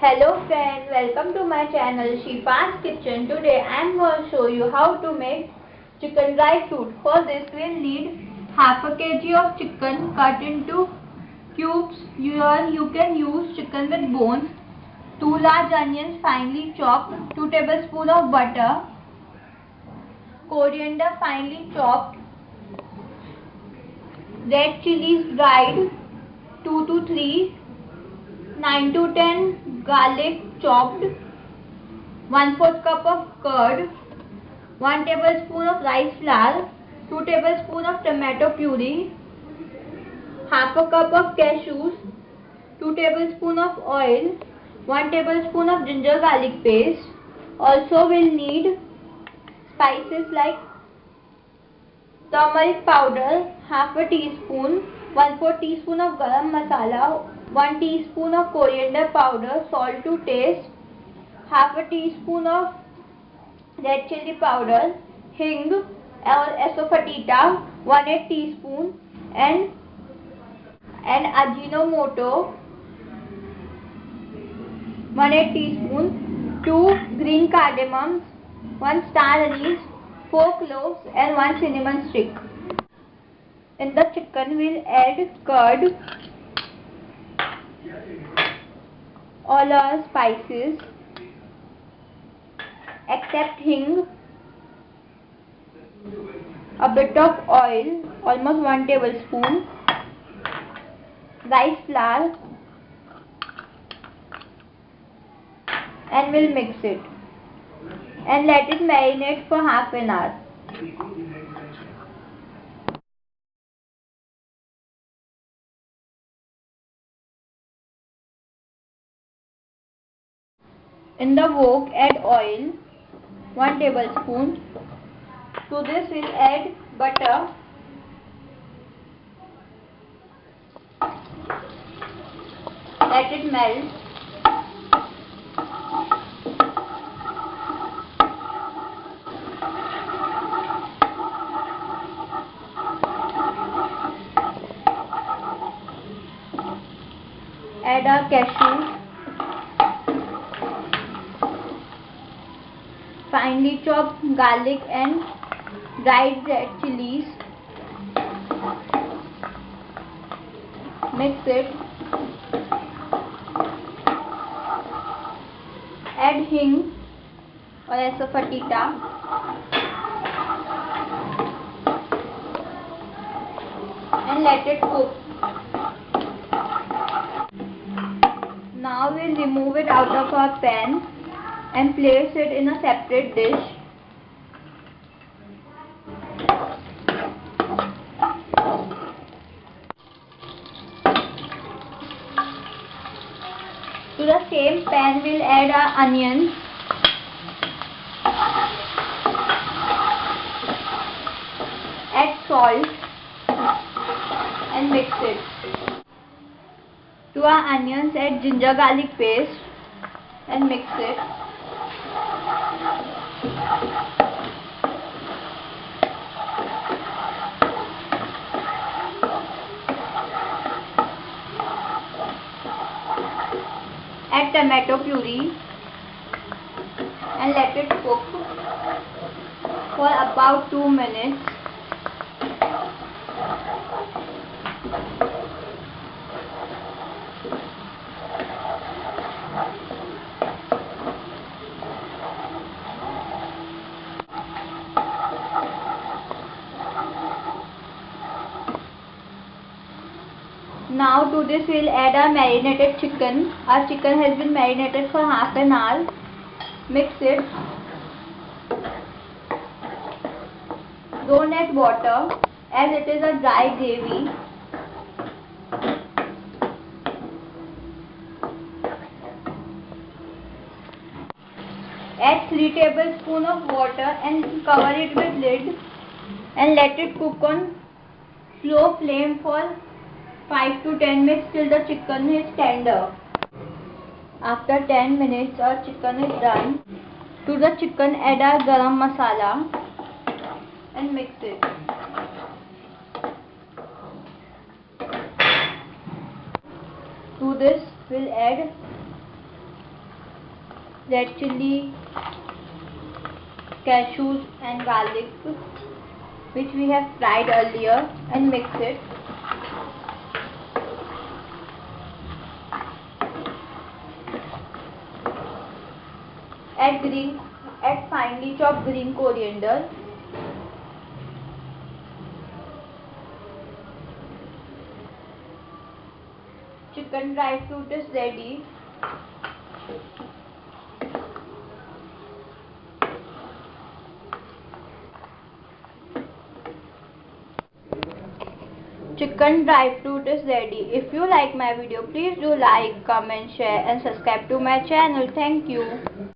Hello friends, welcome to my channel Shifa's Kitchen. Today I am going to show you how to make chicken dry fruit. For this we will need half a kg of chicken cut into cubes. You, you can use chicken with bones, 2 large onions finely chopped, 2 tablespoons of butter, coriander finely chopped, red chilies dried, 2 to 3 9 to 10 garlic chopped, 1 4th cup of curd, 1 tablespoon of rice flour, 2 tablespoon of tomato puree, half a cup of cashews, 2 tablespoon of oil, 1 tablespoon of ginger garlic paste. Also we'll need spices like turmeric powder, half a teaspoon, 1 4 teaspoon of garam masala, 1 teaspoon of coriander powder, salt to taste, half a teaspoon of red chili powder, hing or asafoetida, 1 8 teaspoon and and ajinomoto 1 8 teaspoon, 2 green cardamoms, 1 star anise, 4 cloves and 1 cinnamon stick. In the chicken we'll add curd. All our spices. Except hing, a bit of oil, almost 1 tablespoon, rice flour. And we'll mix it. And let it marinate for half an hour. In the wok add oil 1 tablespoon. To this we'll add butter. Let it melt. Add our cashews finely chopped garlic and dried red chilies. Mix it. Add hing or asafoetida. And let it cook. Now we'll remove it out of our pan and place it in a separate dish. To the same pan we'll add our onions. Add salt and mix it. To our onions add ginger garlic paste and mix it. Add tomato puree and let it cook for about 2 minutes. Now to this we will add our marinated chicken. Our chicken has been marinated for half an hour. Mix it. Don't add water as it is a dry gravy. Add 3 tablespoons of water and cover it with lid and let it cook on slow flame for 5 to 10 minutes till the chicken is tender. After 10 minutes our chicken is done. To the chicken add our garam masala and mix it. To this we'll add red chili, cashews and garlic which we have fried earlier and mix it. Add green, add finely chopped green coriander. Chicken dry fruit is ready. chicken dry fruit is ready if you like my video please do like comment share and subscribe to my channel thank you